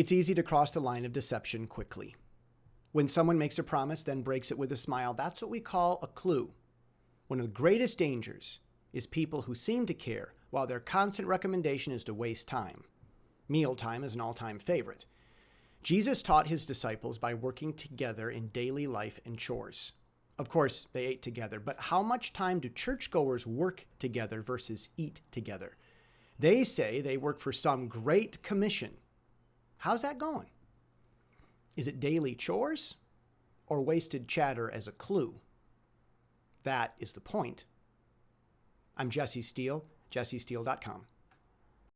It's easy to cross the line of deception quickly. When someone makes a promise, then breaks it with a smile, that's what we call a clue. One of the greatest dangers is people who seem to care while their constant recommendation is to waste time. Mealtime is an all time favorite. Jesus taught his disciples by working together in daily life and chores. Of course, they ate together, but how much time do churchgoers work together versus eat together? They say they work for some great commission. How's that going? Is it daily chores or wasted chatter as a clue? That is the point. I'm Jesse Steele, jessesteele.com.